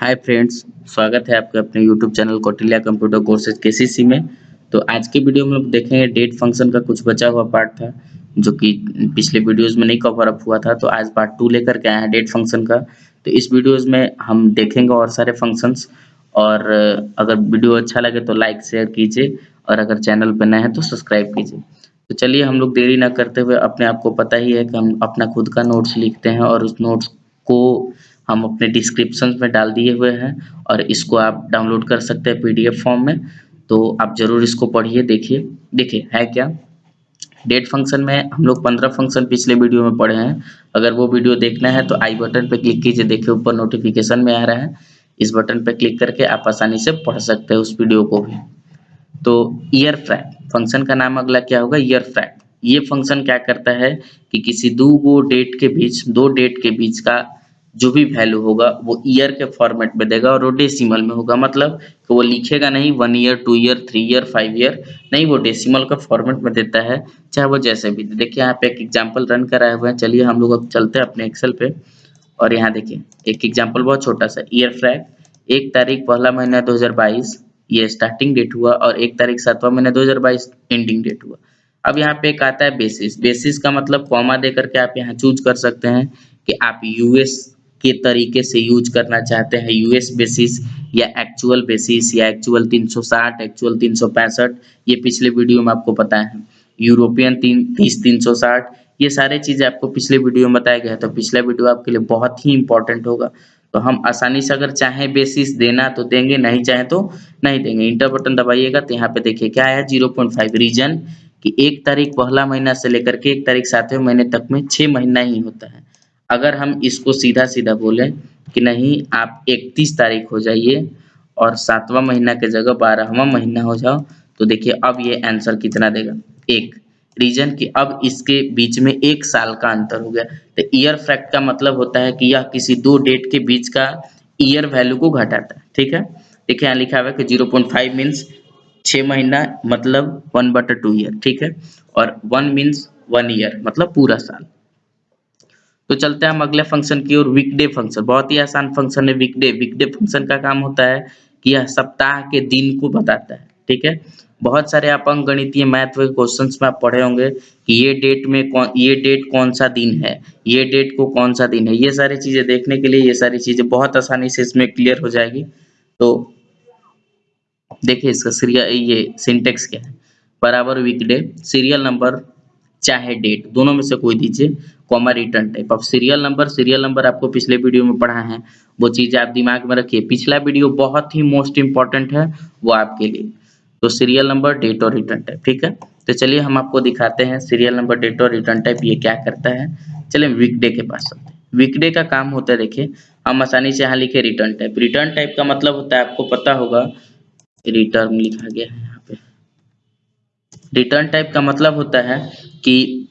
Hi friends स्वागत है आपके अपने YouTube channel Kautilya computer courses KCC में। तो आज के वीडियो में हम देखेंगे डेट फ़ंक्शन का कुछ बचा हुआ पार्ट था, जो कि पिछले वीडियोस में नहीं कवर अप हुआ था। तो आज पार्ट टू लेकर के आए हैं डेट फ़ंक्शन का। तो इस वीडियोस में हम देखेंगे और सारे फ़ंक्शंस और अगर वीडियो अच्छा लगे तो लाइक शेयर कीजिए। और अगर चैनल पर नए हैं तो सब्सक्राइब कीजिए। तो चलिए हम लोग देरी ना करते हुए अपने आप को पता ही है कि हम अपना खुद का नोट्स लिखते हैं और उस नोट्स को हम अपने डिस्क्रिप्शन में डाल दिए हुए हैं और इसको आप डाउनलोड कर सकते हैं पीडीएफ फॉर्म में। तो आप ज़रूर इसको पढ़िए, देखिए। देखिए, है क्या? डेट फ़ंक्शन में हम लोग पंद्रह फ़ंक्शन पिछले वीडियो में पढ़े हैं। अगर वो वीडियो देखना है तो आई बटन पर क्लिक कीजिए। देखिए, ऊपर नोटिफिकेशन में आ रहा है। इस बटन पर क्लिक करके आप आसानी से पढ़ सकते हैं उस वीडियो को भी। तो ईयर फ्रैक फ़ंक्शन का नाम अगला क्या होगा? ईयर फ्रैक ये फ़ंक्शन क्या करता है कि किसी दो डेट के बीच, दो डेट के बीच का जो भी वैल्यू होगा, वो ईयर के फॉर्मेट में देगा और वो डेसिमल में होगा। मतलब कि वो लिखेगा नहीं one year two year three year five year नहीं, वो डेसिमल का फॉर्मेट में देता है, चाहे वो जैसे भी देखिए, यहाँ पे एक एग्ज़ाम्पल रन कराए हुए हैं। चलिए, हम लोग अब चलते हैं अपने एक्सेल पे। और यहाँ देखिए, एक एग्ज़ाम्पल बहुत छोटा सा ईयर फ्रैक एक तारीख, पहला महीना दो हज़ार बाईस, ये स्टार्टिंग डेट हुआ और एक तारीख, सातवां महीना दो हज़ार बाईस एंडिंग डेट हुआ। अब यहाँ पे एक आता है बेसिस बेसिस का मतलब कॉमा दे करके आप यहाँ चूज़ कर सकते हैं कि आप यूएस के तरीके से यूज़ करना चाहते हैं यूएस बेसिस या एक्चुअल बेसिस या एक्चुअल 360 एक्चुअल 365 ये पिछले वीडियो में आपको पता है। यूरोपियन तीन, तीस, तीन सौ साठ, ये सारे चीज़ें आपको पिछले वीडियो में बताया गया है। तो पिछला वीडियो आपके लिए बहुत ही इंपॉर्टेंट होगा। तो हम आसानी से अगर चाहे बेसिस देना तो देंगे, नहीं चाहे तो नहीं देंगे। इंटर बटन दबाइएगा तो यहाँ पे देखिए क्या आया ज़ीरो पॉइंट फाइव रीजन कि एक तारीख पहला महीना से लेकर के एक तारीख सातवें महीने तक में छह महीना ही होता है। अगर हम इसको सीधा सीधा बोले कि नहीं, आप इकतीस तारीख हो जाइए और सातवां महीना के जगह बारहवा महीना हो जाओ तो देखिए अब ये आंसर कितना देगा? एक रीजन कि अब इसके बीच में एक साल का अंतर हो गया। तो ईयर फैक्ट का मतलब होता है कि यह किसी दो डेट के बीच का ईयर वैल्यू को घटाता है, ठीक है? देखिए यहाँ लिखा हुआ है कि ज़ीरो पॉइंट फाइव मीन्स छह महीना मतलब वन बटर टू ईयर ठीक है? और वन मीन्स वन ईयर मतलब पूरा साल। तो चलते हैं हम अगले फ़ंक्शन की ओर वीकडे फ़ंक्शन बहुत ही आसान फ़ंक्शन है वीकडे वीकडे फ़ंक्शन का काम होता है कि यह सप्ताह के दिन को बताता है, ठीक है? बहुत सारे आप अंक गणितीय मैथ के क्वेश्चंस में आप पढ़े होंगे कि ये डेट में कौन, ये डेट कौन सा दिन है, ये डेट को कौन सा दिन है। ये सारी चीज़ें देखने के लिए ये सारी चीज़ें बहुत आसानी से इसमें क्लियर हो जाएगी। तो देखिए इसका सीरियल ये सिंटेक्स क्या है? बराबर वीकडे सीरियल नंबर चाहे डेट दोनों में से कोई दीजिए कॉमा रिटर्न टाइप अब सीरियल नंबर सीरियल नंबर आपको पिछले वीडियो में पढ़ा है। वो चीज़ आप दिमाग में रखिए। पिछला वीडियो बहुत ही मोस्ट इंपॉर्टेंट है वो आपके लिए। तो सीरियल नंबर डेट और रिटर्न टाइप ठीक है? तो चलिए हम आपको दिखाते हैं सीरियल नंबर डेट और रिटर्न टाइप ये क्या करता है। चलिए वीकडे के पास चलते हैं। वीकडे का काम होता है, देखिए, हम आसानी से यहाँ लिखे रिटर्न टाइप रिटर्न टाइप का मतलब होता है, आपको पता होगा रिटर्न लिखा गया है। रिटर्न टाइप का मतलब होता है कि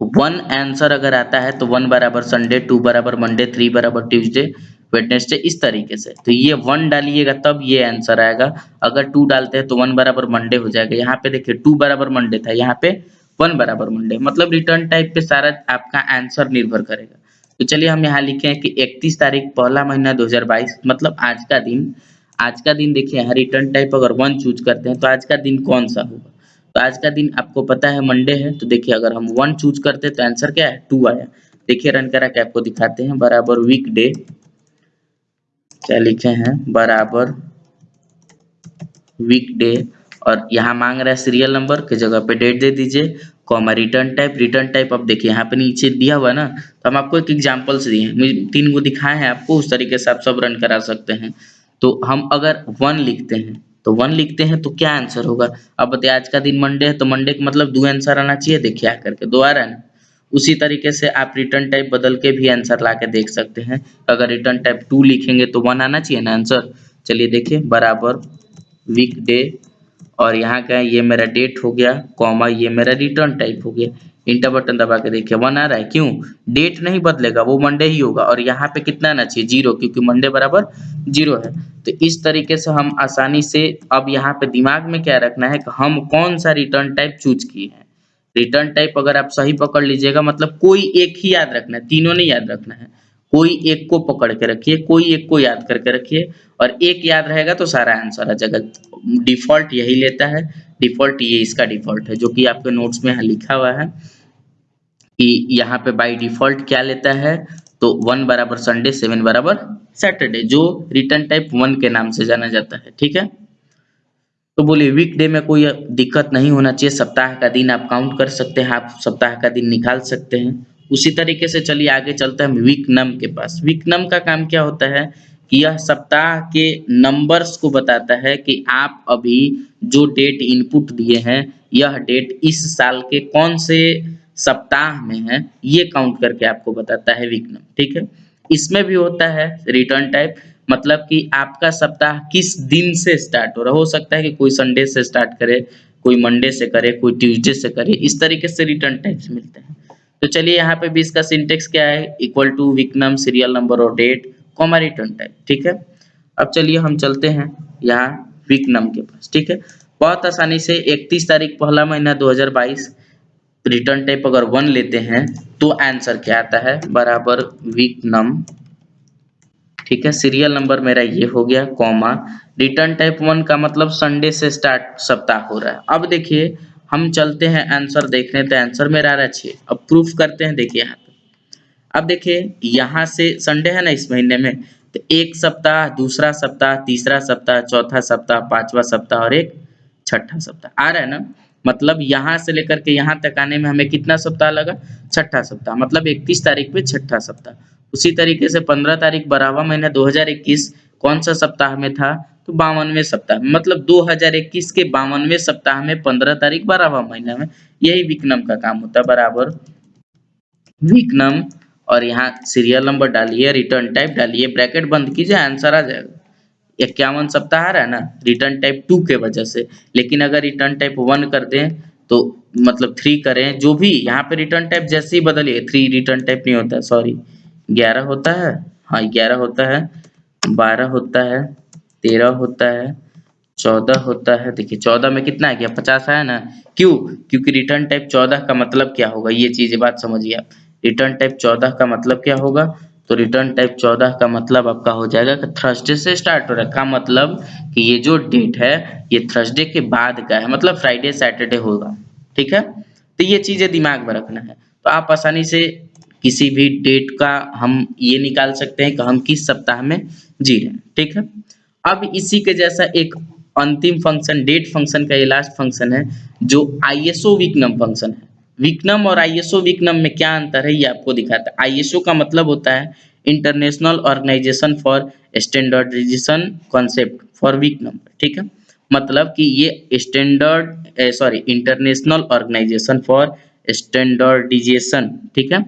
वन आंसर अगर आता है तो वन बराबर संडे टू बराबर मंडे थ्री बराबर ट्यूजडे वेडनेसडे इस तरीके से। तो ये वन डालिएगा, तब ये आंसर आएगा। अगर टू डालते हैं तो वन बराबर मंडे हो जाएगा। यहाँ पे देखिए टू बराबर मंडे था। यहाँ पे वन बराबर मंडे मतलब रिटर्न टाइप पे सारा आपका आंसर निर्भर करेगा। तो चलिए हम यहाँ लिखे हैं कि 31 तारीख, पहला महीना 2022 मतलब आज का दिन। आज का दिन देखिए, यहाँ रिटर्न टाइप अगर वन चूज़ करते हैं तो आज का दिन कौन सा होगा? तो आज का दिन आपको पता है मंडे है। तो देखिए, अगर हम वन चूज़ करते तो आंसर क्या है? टू आया। देखिए रन करा के आपको दिखाते हैं। बराबर वीक डे क्या लिखे हैं? बराबर वीक डे और यहाँ मांग रहा है सीरियल नंबर के जगह पे डेट दे दीजिए। Comma return type return type अब देखिए, यहाँ पे नीचे दिया हुआ ना तो हम आपको एक एग्जाम्पल्स दिए तीन को दिखाए हैं आपको, उस तरीके से आप सब रन करा सकते हैं। तो हम अगर वन लिखते हैं तो वन लिखते हैं तो क्या आंसर होगा? अब बताइए, आज का दिन मंडे है तो मंडे का मतलब दो आंसर आना चाहिए, देखिए दो आ रहा है ना? उसी तरीके से आप रिटर्न टाइप बदल के भी आंसर ला के देख सकते हैं। अगर रिटर्न टाइप टू लिखेंगे तो वन आना चाहिए ना आंसर चलिए देखिए, बराबर वीक डे और यहाँ का ये मेरा डेट हो गया कॉमा ये मेरा रिटर्न टाइप हो गया। इंटर बटन दबा के देखिए वन आ रहा है। क्यों? डेट नहीं बदलेगा, वो मंडे ही होगा। और यहाँ पे कितना आना चाहिए? ज़ीरो क्योंकि मंडे बराबर ज़ीरो है। तो इस तरीके से हम आसानी से अब यहाँ पे दिमाग में क्या रखना है कि हम कौन सा रिटर्न टाइप चूज़ किए हैं। रिटर्न टाइप अगर आप सही पकड़ लीजिएगा मतलब कोई एक ही याद रखना है, तीनों नहीं याद रखना है। कोई एक को पकड़ के रखिए, कोई एक को याद करके रखिए, और एक याद रहेगा तो सारा आंसर आ जाएगा। डिफ़ॉल्ट यही लेता है। डिफ़ॉल्ट ये इसका डिफ़ॉल्ट है, जो कि आपके नोट्स में यहाँ लिखा हुआ है कि यहाँ पे बाय डिफ़ॉल्ट क्या लेता है? तो वन बराबर संडे सेवन बराबर सैटरडे जो रिटर्न टाइप वन के नाम से जाना जाता है, ठीक है? तो बोलिए वीकडे में कोई दिक्कत नहीं होना चाहिए। सप्ताह का दिन आप काउंट कर सकते हैं, आप सप्ताह का दिन निकाल सकते हैं। उसी तरीके से चलिए, आगे चलते हैं वीक नम के पास। वीक नम का काम क्या होता है कि यह सप्ताह के नंबर्स को बताता है कि आप अभी जो डेट इनपुट दिए हैं, यह डेट इस साल के कौन से सप्ताह में है, ये काउंट करके आपको बताता है वीक नम ठीक है? इसमें भी होता है रिटर्न टाइप मतलब कि आपका सप्ताह किस दिन से स्टार्ट हो रहा हो। सकता है कि कोई संडे से स्टार्ट करे, कोई मंडे से करे, कोई ट्यूजडे से करे, इस तरीके से रिटर्न टाइप्स मिलते हैं। तो चलिए यहाँ पे भी इसका सिंटेक्स क्या है? Equal to weeknum serial number और डेट कॉमा रिटर्न टाइप ठीक है? अब चलिए हम चलते हैं यहाँ वीक नम के पास, ठीक है? बहुत आसानी से 31 तारीख पहला महीना 2022 रिटर्न टाइप अगर वन लेते हैं तो आंसर क्या आता है? बराबर वीक नम ठीक है? सीरियल नंबर मेरा ये हो गया कॉमा रिटर्न टाइप वन का मतलब संडे से स्टार्ट सप्ताह हो रहा है। अब देखिए हम चलते हैं आंसर देखने तो आंसर मेरा आ रहा है अब प्रूफ करते हैं, देखिए यहाँ पे। अब देखिए, यहाँ से संडे है ना इस महीने में तो एक सप्ताह, दूसरा सप्ताह, तीसरा सप्ताह, चौथा सप्ताह, पांचवा सप्ताह और एक छठा सप्ताह। आ रहा है ना? मतलब यहाँ से लेकर के यहाँ तक आने में हमें कितना सप्ताह लगा? छठा सप्ताह मतलब इकतीस तारीख पे छठा सप्ताह। उसी तरीके से पंद्रह तारीख बारहवा महीना 2021 कौन सा सप्ताह में था? तो बावनवे सप्ताह मतलब 2021 के बावनवे सप्ताह में, पंद्रह तारीख, बारहवा महीना में, यही विकनम का काम होता है, बराबर। विकनम, और यहाँ सीरियल नंबर डालिए रिटर्न टाइप डालिए ब्रैकेट बंद कीजिए आंसर आ जाएगा। इक्यावन सप्ताह आ रहा है ना रिटर्न टाइप टू के वजह से। लेकिन अगर रिटर्न टाइप वन कर दें तो मतलब थ्री करें, जो भी, यहाँ पे रिटर्न टाइप जैसे ही बदलिए थ्री रिटर्न टाइप नहीं होता सॉरी ग्यारह होता है? हाँ ग्यारह होता है, बारह होता है। तेरह होता है, चौदह होता है। देखिए, चौदह में कितना है क्या पचास आया ना? क्यों? क्योंकि रिटर्न टाइप चौदह का मतलब क्या होगा? ये चीज़ बात समझिए आप। रिटर्न टाइप चौदह का मतलब क्या होगा? तो रिटर्न टाइप चौदह का मतलब आपका हो जाएगा कि थर्सडे से स्टार्ट हो रहा है। का मतलब कि ये जो डेट है, ये थर्सडे के बाद का है। मतलब फ्राइडे सैटरडे होगा। ठीक है? तो ये चीज़ें दिमाग में रखना है। तो आप आसानी से किसी भी डेट का हम ये निकाल सकते हैं कि हम किस सप्ताह में जी रहे हैं। ठीक है? अब इसी के जैसा एक अंतिम फ़ंक्शन डेट फ़ंक्शन का ये लास्ट फ़ंक्शन है, जो आईएसओ विकनम फ़ंक्शन है। विकनम और आईएसओ विकनम में क्या अंतर है, ये आपको दिखाता है। आईएसओ का मतलब होता है international organisation for standardisation concept for weeknum ठीक है? मतलब कि ये standard sorry international organisation for standardisation ठीक है?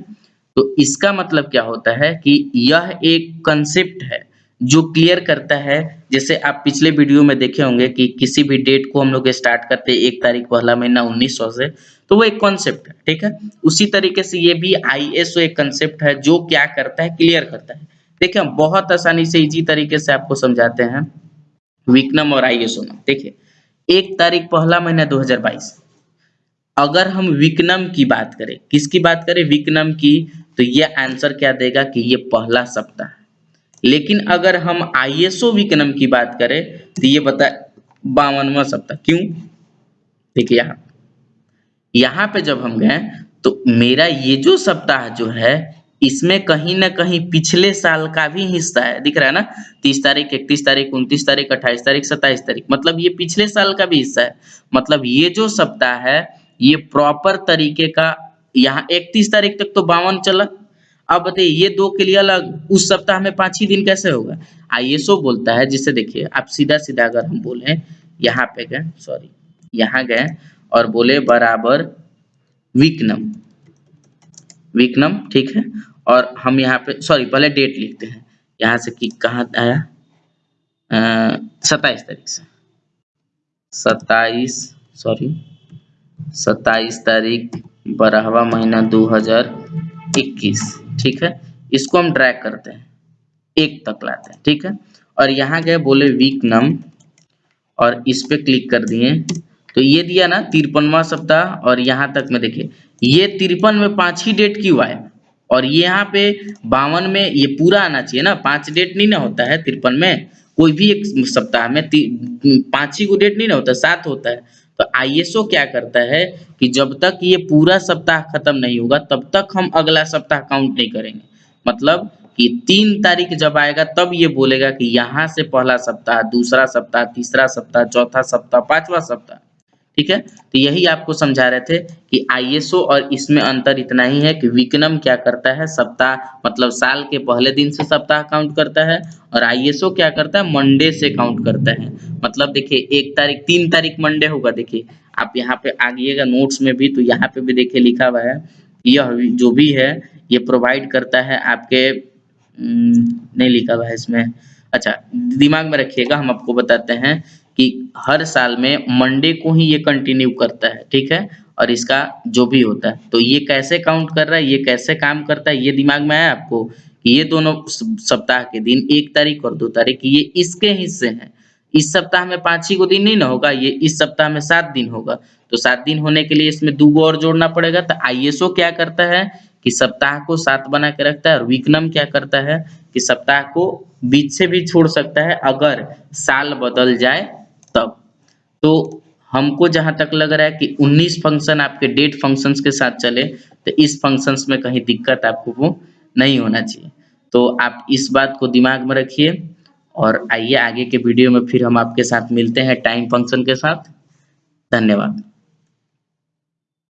तो इसका मतलब क्या होता है कि यह एक कंसेप्ट है। जो क्लियर करता है, जैसे आप पिछले वीडियो में देखे होंगे कि किसी भी डेट को हम लोग स्टार्ट करते हैं एक तारीख पहला महीना 1900 से तो वो एक कॉन्सेप्ट है, ठीक है? उसी तरीके से ये भी आईएसओ एक कंसेप्ट है, जो क्या करता है क्लियर करता है। देखिए हम बहुत आसानी से इजी तरीके से आपको समझाते हैं, विकनम और आईएसओ में, देखिए। एक तारीख पहला महीना 2022 अगर हम विकनम की बात करें, किसकी बात करें? विकनम की तो ये आंसर क्या देगा कि ये पहला सप्ताह लेकिन अगर हम आईएसओ विकनम की बात करें तो ये बता, बावनवा सप्ताह, क्यों? देखिए यहाँ यहाँ पे जब हम गए तो मेरा ये जो सप्ताह जो है, इसमें कहीं ना कहीं पिछले साल का भी हिस्सा है, दिख रहा है ना? तीस तारीख, इकतीस तारीख, उनतीस तारीख, अट्ठाईस तारीख, सत्ताईस तारीख मतलब ये पिछले साल का भी हिस्सा है। मतलब ये जो सप्ताह है, ये प्रॉपर तरीके का, यहाँ इकतीस तारीख तक तो बावन चला अब बताइए, ये दो के लिए अलग, उस सप्ताह में पाँच ही दिन कैसे होगा? आईएसओ बोलता है, जिसे देखिए, आप सीधा सीधा अगर हम बोले, यहाँ पे गए सॉरी यहाँ गए, और बोले बराबर विकनम। विकनम, ठीक है? और हम यहाँ पे सॉरी पहले डेट लिखते हैं। यहाँ से कि कहाँ आया? सत्ताईस तारीख से। सत्ताईस सॉरी सत्ताईस तारीख, बारहवा महीना 2021 ठीक है? इसको हम ड्रैग करते हैं। एक तक लाते हैं, ठीक है? और यहाँ गए बोले वीक नम और इस पे क्लिक कर दिए। तो ये दिया ना तिरपनवा सप्ताह और यहाँ तक में देखिए, ये तिरपन में पाँच ही डेट क्यों आए? और ये यहाँ पे बावन में ये पूरा आना चाहिए ना, पाँच डेट नहीं ना होता है तिरपन में। कोई भी एक सप्ताह में पाँच ही को डेट नहीं ना होता, सात होता है। तो आईएसओ क्या करता है कि जब तक ये पूरा सप्ताह खत्म नहीं होगा, तब तक हम अगला सप्ताह काउंट नहीं करेंगे। मतलब कि तीन तारीख जब आएगा, तब ये बोलेगा कि यहाँ से पहला सप्ताह, दूसरा सप्ताह, तीसरा सप्ताह, चौथा सप्ताह, पांचवा सप्ताह। ठीक है? तो यही आपको समझा रहे थे कि आईएसओ और इसमें अंतर इतना ही है कि विकनम क्या करता है? सप्ताह मतलब साल के पहले दिन से सप्ताह काउंट करता है और आईएसओ क्या करता है? मंडे से काउंट करता है। मतलब देखिए, एक तारीख, तीन तारीख मंडे होगा। देखिए, आप यहाँ पे आगिएगा नोट्स में भी तो यहाँ पे भी देखिए लिखा हुआ है, यह जो भी है, ये प्रोवाइड करता है आपके नहीं लिखा हुआ है इसमें। अच्छा दिमाग में रखिएगा, हम आपको बताते हैं। कि हर साल में मंडे को ही ये कंटिन्यू करता है, ठीक है? और इसका जो भी होता है। तो ये कैसे काउंट कर रहा है, ये कैसे काम करता है, ये दिमाग में आया आपको ये दोनों सप्ताह के दिन, एक तारीख और दो तारीख, ये इसके हिस्से हैं। इस सप्ताह में पाँच ही को दिन नहीं ना होगा, ये इस सप्ताह में सात दिन होगा। तो सात दिन होने के लिए इसमें दो और जोड़ना पड़ेगा। तो आईएसओ क्या करता है कि सप्ताह को सात बना के रखता है और विकनम क्या करता है कि सप्ताह को बीच से भी छोड़ सकता है, अगर साल बदल जाए तब। तो हमको जहाँ तक लग रहा है कि 19 फ़ंक्शन आपके डेट फ़ंक्शंस के साथ चले तो इस फ़ंक्शंस में कहीं दिक्कत आपको नहीं होना चाहिए। तो आप इस बात को दिमाग में रखिए और आइए आगे के वीडियो में फिर हम आपके साथ मिलते हैं टाइम फ़ंक्शन के साथ। धन्यवाद।